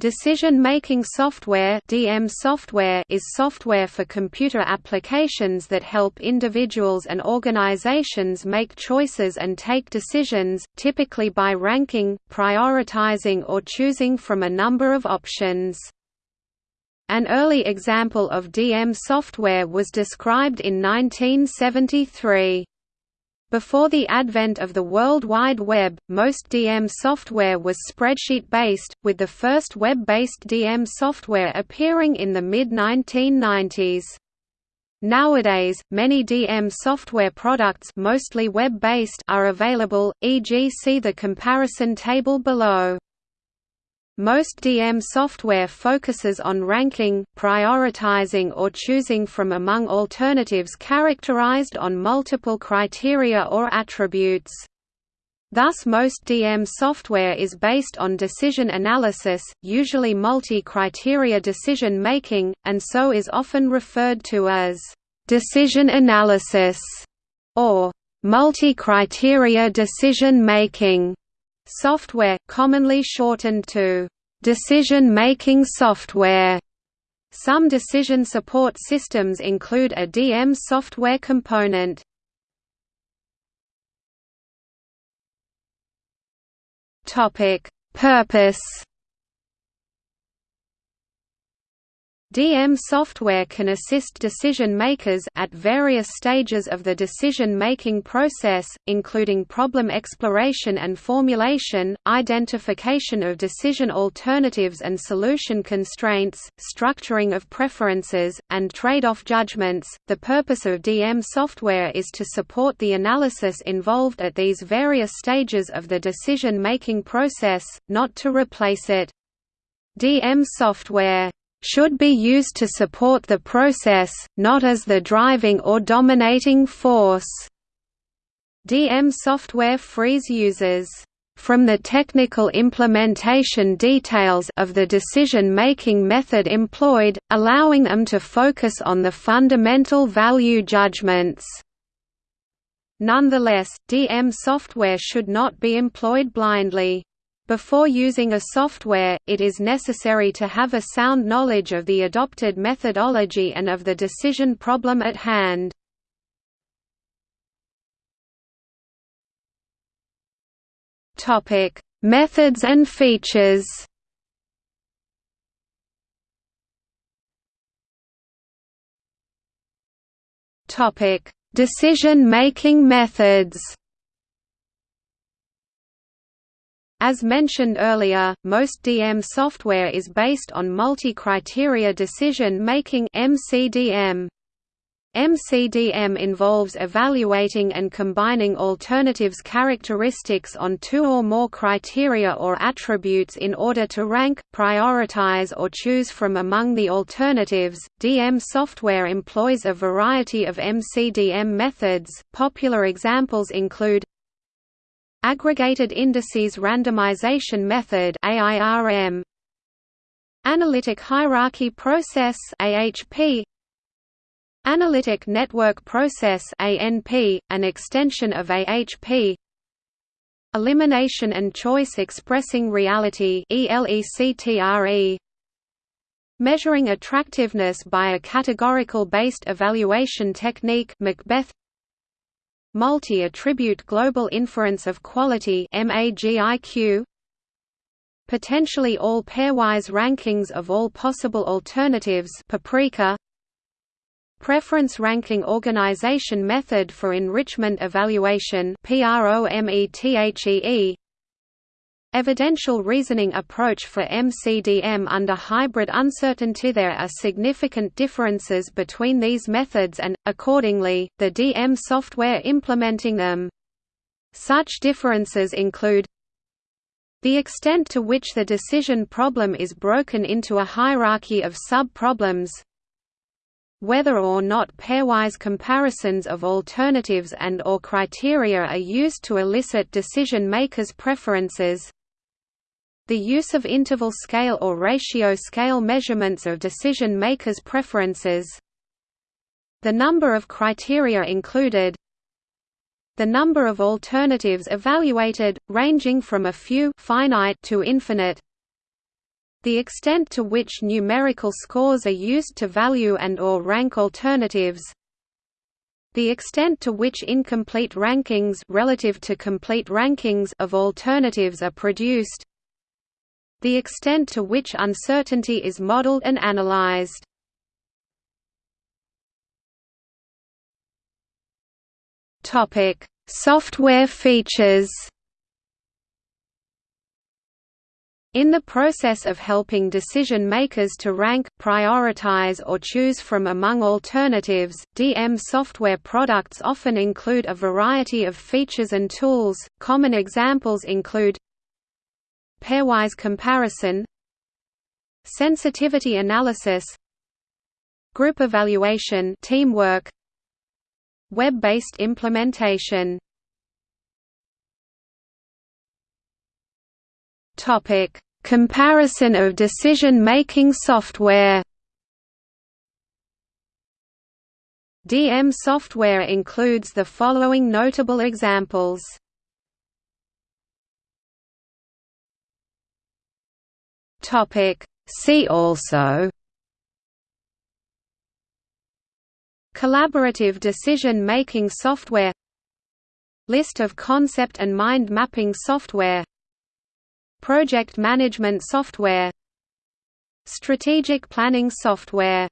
Decision-making software (DM software) is software for computer applications that help individuals and organizations make choices and take decisions, typically by ranking, prioritizing or choosing from a number of options. An early example of DM software was described in 1973. Before the advent of the World Wide Web, most DM software was spreadsheet-based, with the first web-based DM software appearing in the mid-1990s. Nowadays, many DM software products mostly web-based are available, e.g. see the comparison table below. Most DM software focuses on ranking, prioritizing or choosing from among alternatives characterized on multiple criteria or attributes. Thus most DM software is based on decision analysis, usually multi-criteria decision making, and so is often referred to as «decision analysis» or «multi-criteria decision making» software, commonly shortened to decision-making software. Some decision support systems include a DM software component. Topic: Purpose DM software can assist decision makers at various stages of the decision-making process, including problem exploration and formulation, identification of decision alternatives and solution constraints, structuring of preferences, and trade-off judgments. The purpose of DM software is to support the analysis involved at these various stages of the decision-making process, not to replace it. DM software should be used to support the process, not as the driving or dominating force. DM software frees users from the technical implementation details of the decision-making method employed, allowing them to focus on the fundamental value judgments. Nonetheless, DM software should not be employed blindly. Before using a software, it is necessary to have a sound knowledge of the adopted methodology and of the decision problem at hand. Topic: Methods and features. Topic: Decision-making methods. As mentioned earlier, most DM software is based on multi-criteria decision-making MCDM. MCDM involves evaluating and combining alternatives characteristics on two or more criteria or attributes in order to rank, prioritize or choose from among the alternatives. DM software employs a variety of MCDM methods. Popular examples include Aggregated Indices Randomization Method AIRM Analytic Hierarchy Process AHP Analytic Network Process ANP an extension of AHP Elimination and Choice Expressing Reality ELECTRE Measuring attractiveness by a categorical-based evaluation technique Macbeth Multi-attribute global inference of quality Potentially all pairwise rankings of all possible alternatives Paprika. Preference ranking organization method for enrichment evaluation PROMETHEE Evidential reasoning approach for MCDM under hybrid uncertainty There are significant differences between these methods and, accordingly, the DM software implementing them. Such differences include the extent to which the decision problem is broken into a hierarchy of sub-problems whether or not pairwise comparisons of alternatives and or criteria are used to elicit decision makers' preferences the use of interval scale or ratio scale measurements of decision makers' preferences. The number of criteria included. The number of alternatives evaluated, ranging from a few finite to infinite. The extent to which numerical scores are used to value and or rank alternatives. The extent to which incomplete rankings relative to complete rankings of alternatives are produced The extent to which uncertainty is modeled and analyzed Software features In the process of helping decision makers to rank, prioritize or choose from among alternatives, DM software products often include a variety of features and tools. Common examples include pairwise comparison, sensitivity analysis, group evaluation, teamwork, web-based implementation. Topic: Comparison of decision-making software. DM software includes the following notable examples. Topic: See also Collaborative decision-making software List of concept and mind mapping software Project management software Strategic planning software